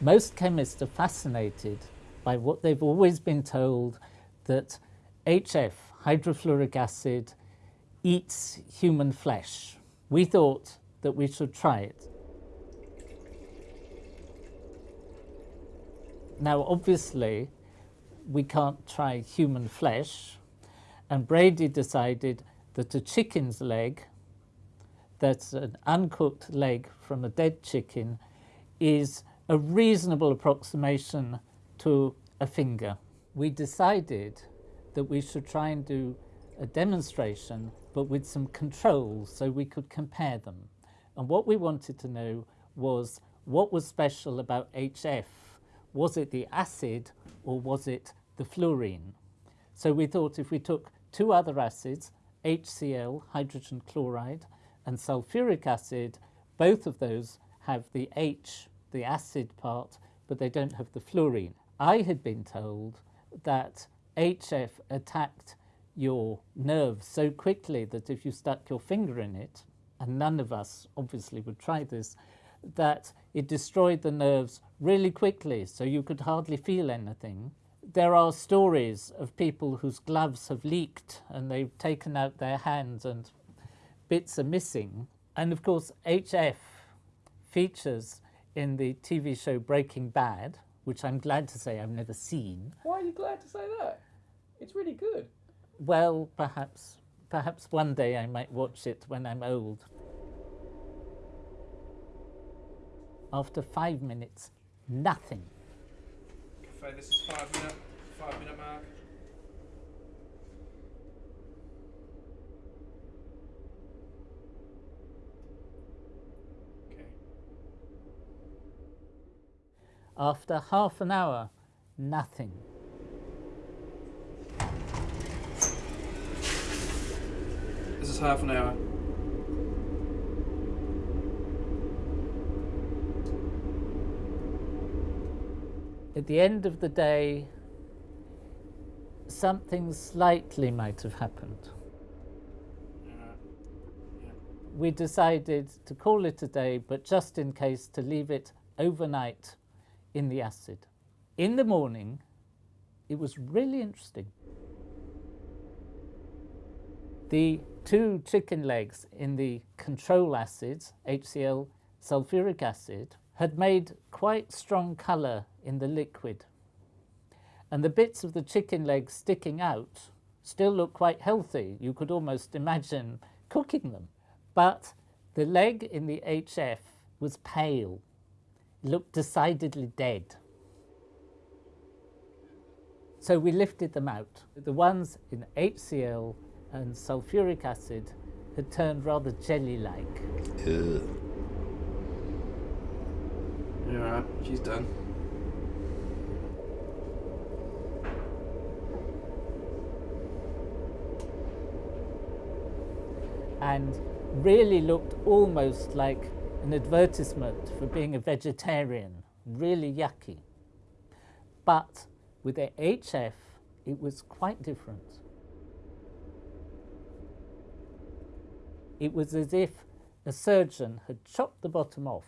Most chemists are fascinated by what they've always been told that HF, hydrofluoric acid, eats human flesh. We thought that we should try it. Now, obviously, we can't try human flesh, and Brady decided that a chicken's leg, that's an uncooked leg from a dead chicken, is a reasonable approximation to a finger. We decided that we should try and do a demonstration but with some controls so we could compare them. And what we wanted to know was what was special about HF. Was it the acid or was it the fluorine? So we thought if we took two other acids, HCl, hydrogen chloride, and sulfuric acid, both of those have the H the acid part, but they don't have the fluorine. I had been told that HF attacked your nerves so quickly that if you stuck your finger in it, and none of us obviously would try this, that it destroyed the nerves really quickly, so you could hardly feel anything. There are stories of people whose gloves have leaked and they've taken out their hands and bits are missing. And of course, HF features in the TV show Breaking Bad, which I'm glad to say I've never seen. Why are you glad to say that? It's really good. Well, perhaps, perhaps one day I might watch it when I'm old. After five minutes, nothing. Cafe, this is five minute, five minute mark. After half an hour, nothing. This is half an hour. At the end of the day, something slightly might have happened. We decided to call it a day, but just in case to leave it overnight in the acid. In the morning, it was really interesting. The two chicken legs in the control acids, HCl, sulfuric acid, had made quite strong colour in the liquid. And the bits of the chicken legs sticking out still look quite healthy. You could almost imagine cooking them. But the leg in the HF was pale looked decidedly dead. So we lifted them out. The ones in HCl and sulfuric acid had turned rather jelly-like. Yeah. Alright, she's done. And really looked almost like an advertisement for being a vegetarian, really yucky. But with the HF, it was quite different. It was as if a surgeon had chopped the bottom off.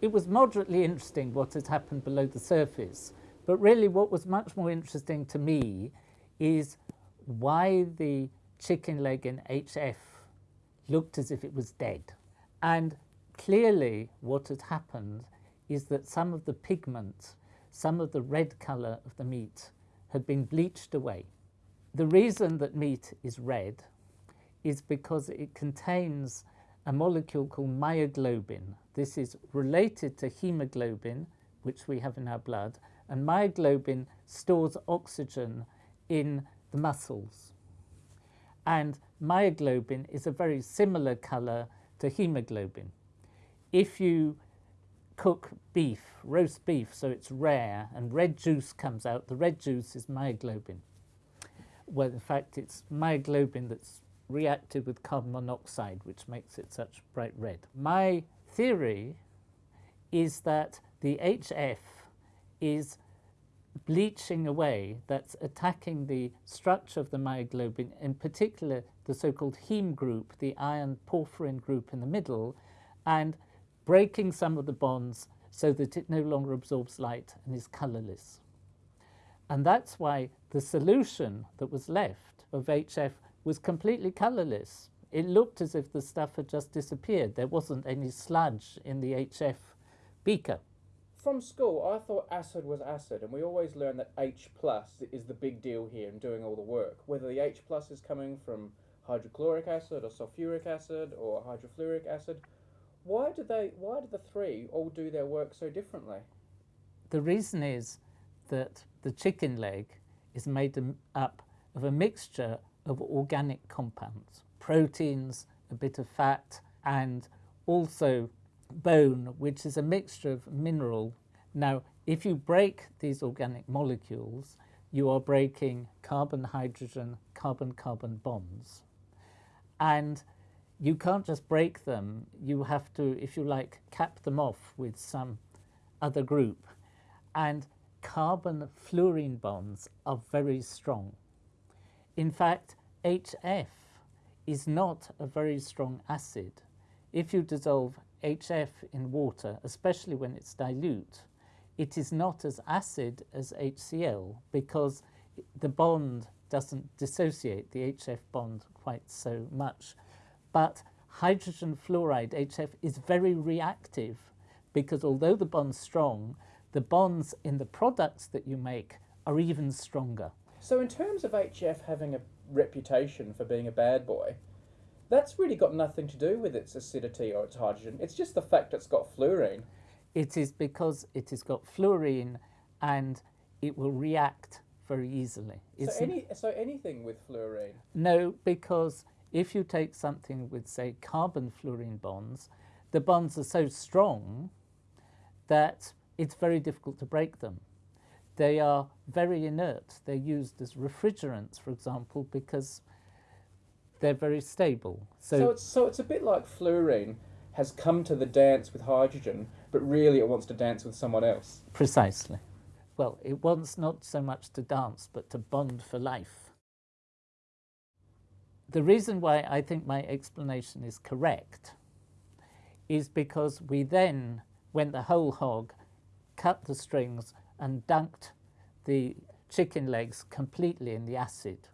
It was moderately interesting what had happened below the surface, but really what was much more interesting to me is why the chicken leg in HF looked as if it was dead. And clearly what had happened is that some of the pigment, some of the red colour of the meat had been bleached away. The reason that meat is red is because it contains a molecule called myoglobin. This is related to hemoglobin, which we have in our blood, and myoglobin stores oxygen in the muscles and myoglobin is a very similar colour to hemoglobin. If you cook beef, roast beef, so it's rare, and red juice comes out, the red juice is myoglobin. Well, in fact, it's myoglobin that's reacted with carbon monoxide, which makes it such bright red. My theory is that the HF is bleaching away, that's attacking the structure of the myoglobin, in particular the so-called heme group, the iron porphyrin group in the middle, and breaking some of the bonds so that it no longer absorbs light and is colorless. And that's why the solution that was left of HF was completely colorless. It looked as if the stuff had just disappeared. There wasn't any sludge in the HF beaker. From school, I thought acid was acid, and we always learn that H plus is the big deal here in doing all the work. Whether the H plus is coming from hydrochloric acid or sulfuric acid or hydrofluoric acid, why do they? Why do the three all do their work so differently? The reason is that the chicken leg is made up of a mixture of organic compounds, proteins, a bit of fat, and also bone, which is a mixture of mineral. Now, if you break these organic molecules, you are breaking carbon-hydrogen, carbon-carbon bonds. And you can't just break them, you have to, if you like, cap them off with some other group. And carbon-fluorine bonds are very strong. In fact, HF is not a very strong acid. If you dissolve HF in water, especially when it's dilute, it is not as acid as HCl because the bond doesn't dissociate the HF bond quite so much. But hydrogen fluoride, HF, is very reactive because although the bond's strong, the bonds in the products that you make are even stronger. So in terms of HF having a reputation for being a bad boy, that's really got nothing to do with its acidity or its hydrogen. It's just the fact it's got fluorine. It is because it has got fluorine and it will react very easily. so, any, so anything with fluorine? No, because if you take something with, say, carbon fluorine bonds, the bonds are so strong that it's very difficult to break them. They are very inert. They're used as refrigerants, for example, because they're very stable. So, so, it's, so it's a bit like fluorine has come to the dance with hydrogen, but really it wants to dance with someone else. Precisely. Well, it wants not so much to dance, but to bond for life. The reason why I think my explanation is correct is because we then went the whole hog, cut the strings and dunked the chicken legs completely in the acid